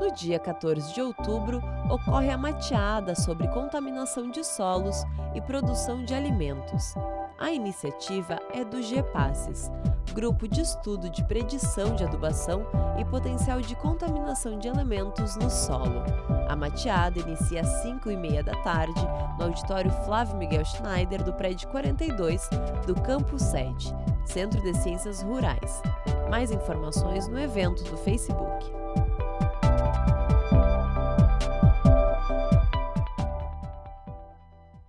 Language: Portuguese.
No dia 14 de outubro, ocorre a mateada sobre contaminação de solos e produção de alimentos. A iniciativa é do GEPASSES, Grupo de Estudo de Predição de Adubação e Potencial de Contaminação de Elementos no Solo. A mateada inicia às 5h30 da tarde no auditório Flávio Miguel Schneider do prédio 42 do Campo 7, Centro de Ciências Rurais. Mais informações no evento do Facebook.